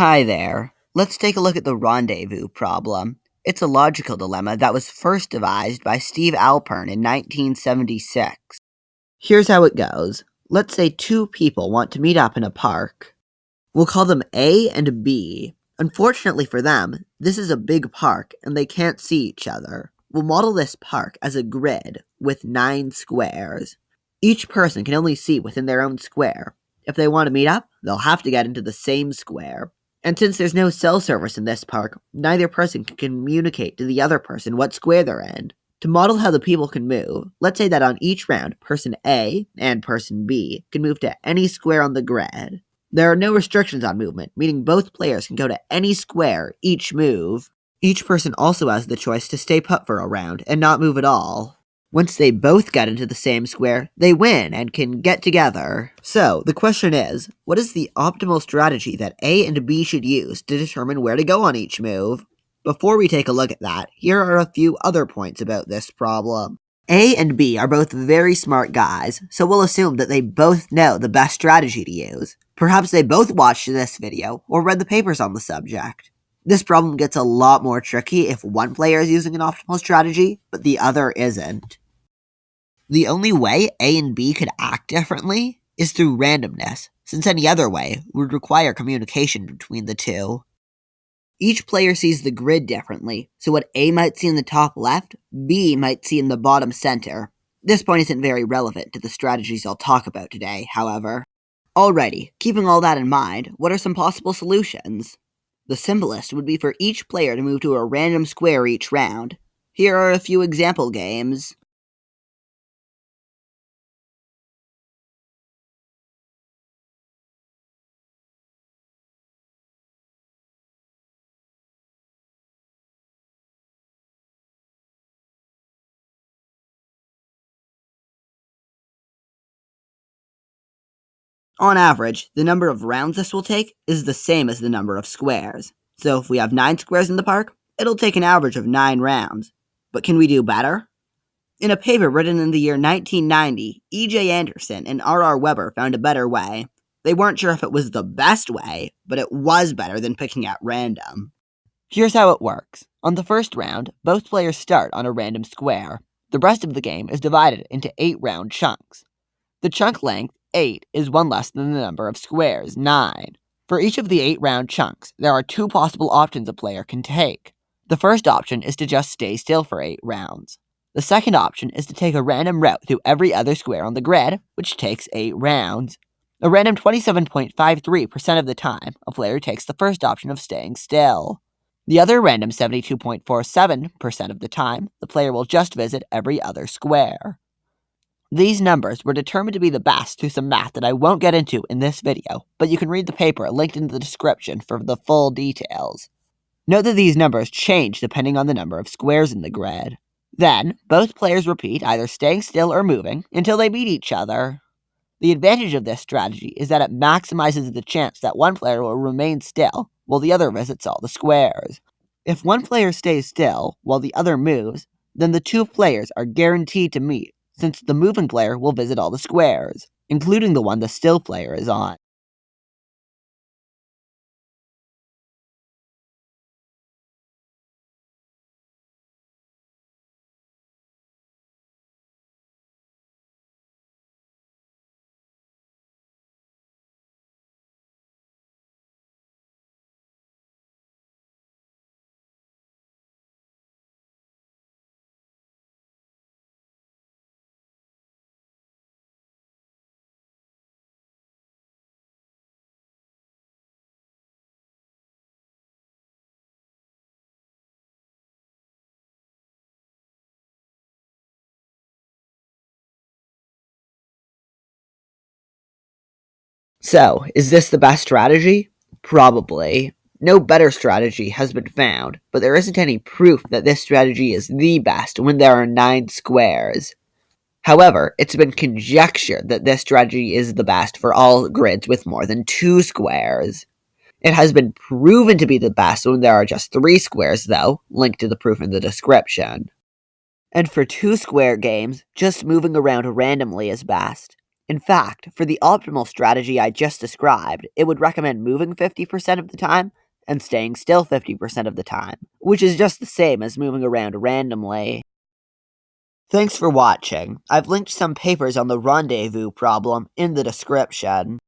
Hi there. Let's take a look at the rendezvous problem. It's a logical dilemma that was first devised by Steve Alpern in 1976. Here's how it goes. Let's say two people want to meet up in a park. We'll call them A and B. Unfortunately for them, this is a big park and they can't see each other. We'll model this park as a grid with nine squares. Each person can only see within their own square. If they want to meet up, they'll have to get into the same square. And since there's no cell service in this park, neither person can communicate to the other person what square they're in. To model how the people can move, let's say that on each round, person A and person B can move to any square on the grid. There are no restrictions on movement, meaning both players can go to any square each move. Each person also has the choice to stay put for a round and not move at all. Once they both get into the same square, they win and can get together. So, the question is, what is the optimal strategy that A and B should use to determine where to go on each move? Before we take a look at that, here are a few other points about this problem. A and B are both very smart guys, so we'll assume that they both know the best strategy to use. Perhaps they both watched this video or read the papers on the subject. This problem gets a lot more tricky if one player is using an optimal strategy, but the other isn't. The only way A and B could act differently is through randomness, since any other way would require communication between the two. Each player sees the grid differently, so what A might see in the top left, B might see in the bottom center. This point isn't very relevant to the strategies I'll talk about today, however. Alrighty, keeping all that in mind, what are some possible solutions? The simplest would be for each player to move to a random square each round. Here are a few example games. On average, the number of rounds this will take is the same as the number of squares. So if we have 9 squares in the park, it'll take an average of 9 rounds. But can we do better? In a paper written in the year 1990, E.J. Anderson and R.R. Weber found a better way. They weren't sure if it was the best way, but it was better than picking at random. Here's how it works. On the first round, both players start on a random square. The rest of the game is divided into 8 round chunks. The chunk length 8 is one less than the number of squares, 9. For each of the 8 round chunks, there are two possible options a player can take. The first option is to just stay still for 8 rounds. The second option is to take a random route through every other square on the grid, which takes 8 rounds. A random 27.53% of the time, a player takes the first option of staying still. The other random 72.47% of the time, the player will just visit every other square. These numbers were determined to be the best through some math that I won't get into in this video, but you can read the paper linked in the description for the full details. Note that these numbers change depending on the number of squares in the grid. Then, both players repeat either staying still or moving until they meet each other. The advantage of this strategy is that it maximizes the chance that one player will remain still while the other visits all the squares. If one player stays still while the other moves, then the two players are guaranteed to meet since the moving player will visit all the squares, including the one the still player is on. So, is this the best strategy? Probably. No better strategy has been found, but there isn't any proof that this strategy is the best when there are nine squares. However, it's been conjectured that this strategy is the best for all grids with more than two squares. It has been proven to be the best when there are just three squares, though, linked to the proof in the description. And for two square games, just moving around randomly is best. In fact, for the optimal strategy I just described, it would recommend moving 50% of the time and staying still 50% of the time, which is just the same as moving around randomly. Thanks for watching. I've linked some papers on the rendezvous problem in the description.